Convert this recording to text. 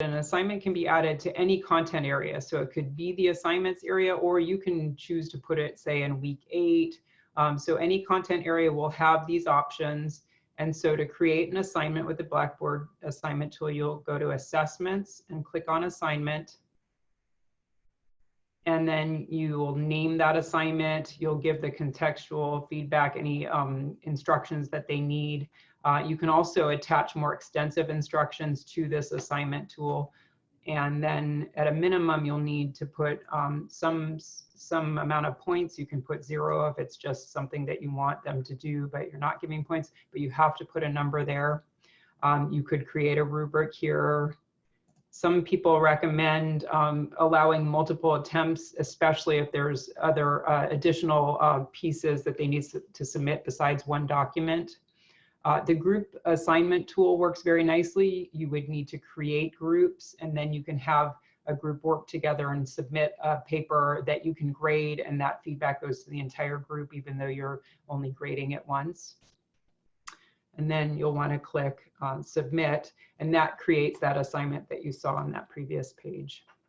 an assignment can be added to any content area. So it could be the assignments area, or you can choose to put it, say, in week eight. Um, so any content area will have these options. And so to create an assignment with the Blackboard assignment tool, you'll go to assessments and click on assignment. And then you will name that assignment. You'll give the contextual feedback, any um, instructions that they need. Uh, you can also attach more extensive instructions to this assignment tool. And then at a minimum, you'll need to put um, some, some amount of points. You can put zero if it's just something that you want them to do, but you're not giving points, but you have to put a number there. Um, you could create a rubric here. Some people recommend um, allowing multiple attempts, especially if there's other uh, additional uh, pieces that they need to submit besides one document. Uh, the group assignment tool works very nicely. You would need to create groups and then you can have a group work together and submit a paper that you can grade and that feedback goes to the entire group even though you're only grading it once. And then you'll want to click on submit and that creates that assignment that you saw on that previous page.